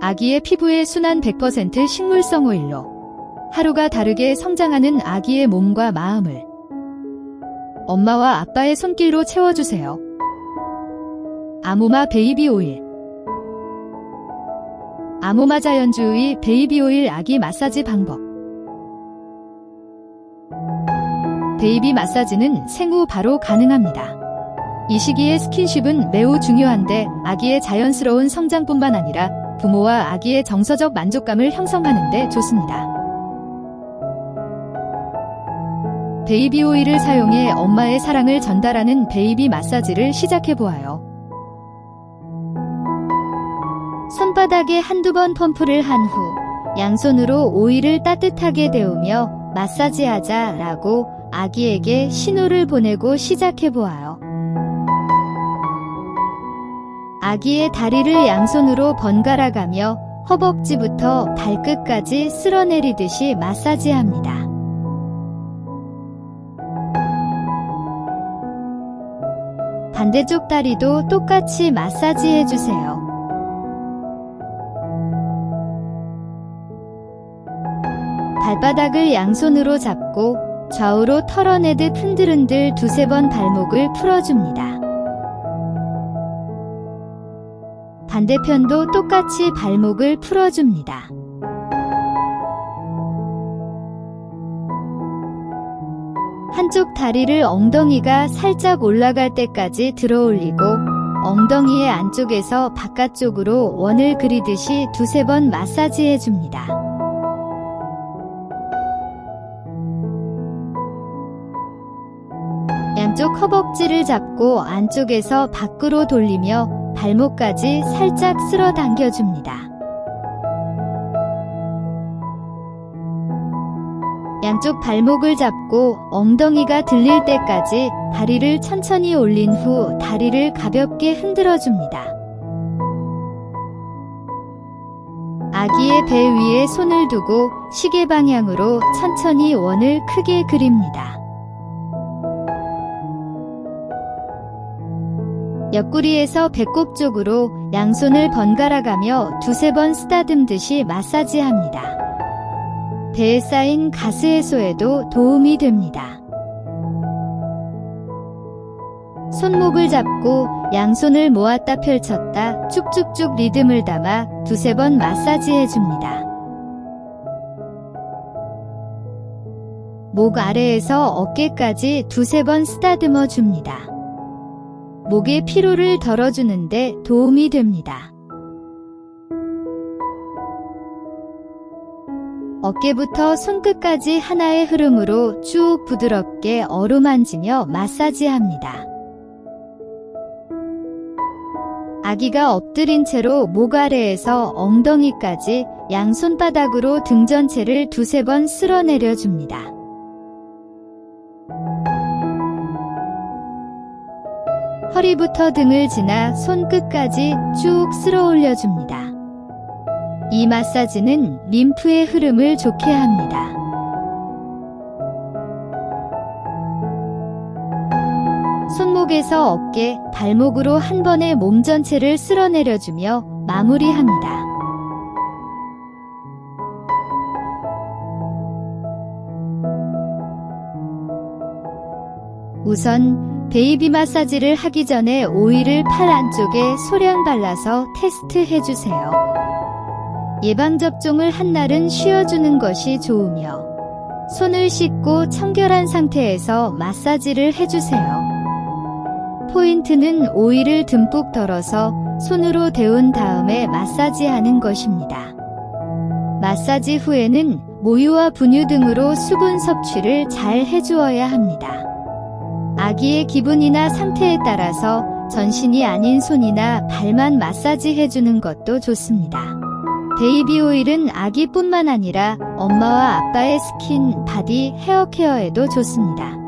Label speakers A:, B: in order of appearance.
A: 아기의 피부에 순한 100% 식물성 오일로 하루가 다르게 성장하는 아기의 몸과 마음을 엄마와 아빠의 손길로 채워주세요. 아모마 베이비 오일 아모마 자연주의 베이비 오일 아기 마사지 방법 베이비 마사지는 생후 바로 가능합니다. 이 시기의 스킨십은 매우 중요한데 아기의 자연스러운 성장뿐만 아니라 부모와 아기의 정서적 만족감을 형성하는 데 좋습니다. 베이비 오일을 사용해 엄마의 사랑을 전달하는 베이비 마사지를 시작해 보아요. 손바닥에 한두 번 펌프를 한 후 양손으로 오일을 따뜻하게 데우며 마사지하자 라고 아기에게 신호를 보내고 시작해 보아요. 아기의 다리를 양손으로 번갈아 가며 허벅지부터 발끝까지 쓸어내리듯이 마사지합니다. 반대쪽 다리도 똑같이 마사지해 주세요. 발바닥을 양손으로 잡고 좌우로 털어내듯 흔들흔들 두세 번 발목을 풀어줍니다. 반대편도 똑같이 발목을 풀어줍니다. 한쪽 다리를 엉덩이가 살짝 올라갈 때까지 들어 올리고 엉덩이의 안쪽에서 바깥쪽으로 원을 그리듯이 두세 번 마사지해 줍니다. 양쪽 허벅지를 잡고 안쪽에서 밖으로 돌리며 발목까지 살짝 쓸어 당겨줍니다. 양쪽 발목을 잡고 엉덩이가 들릴 때까지 다리를 천천히 올린 후 다리를 가볍게 흔들어줍니다. 아기의 배 위에 손을 두고 시계 방향으로 천천히 원을 크게 그립니다. 옆구리에서 배꼽 쪽으로 양손을 번갈아 가며 두세 번 쓰다듬듯이 마사지합니다. 배에 쌓인 가스 해소에도 도움이 됩니다. 손목을 잡고 양손을 모았다 펼쳤다 쭉쭉쭉 리듬을 담아 두세 번 마사지해 줍니다. 목 아래에서 어깨까지 두세 번 쓰다듬어 줍니다. 목의 피로를 덜어주는데 도움이 됩니다. 어깨부터 손끝까지 하나의 흐름으로 쭉 부드럽게 어루만지며 마사지합니다. 아기가 엎드린 채로 목 아래에서 엉덩이까지 양손바닥으로 등 전체를 두세 번 쓸어내려 줍니다. 허리부터 등을 지나 손끝까지 쭉 쓸어 올려줍니다. 이 마사지는 림프의 흐름을 좋게 합니다. 손목에서 어깨, 발목으로 한 번에 몸 전체를 쓸어내려주며 마무리합니다. 우선 베이비 마사지를 하기 전에 오일을 팔 안쪽에 소량 발라서 테스트 해주세요. 예방접종을 한 날은 쉬어주는 것이 좋으며 손을 씻고 청결한 상태에서 마사지를 해주세요. 포인트는 오일을 듬뿍 덜어서 손으로 데운 다음에 마사지하는 것입니다. 마사지 후에는 모유와 분유 등으로 수분 섭취를 잘 해주어야 합니다. 아기의 기분이나 상태에 따라서 전신이 아닌 손이나 발만 마사지 해주는 것도 좋습니다. 베이비 오일은 아기뿐만 아니라 엄마와 아빠의 스킨, body, hair care에도 좋습니다.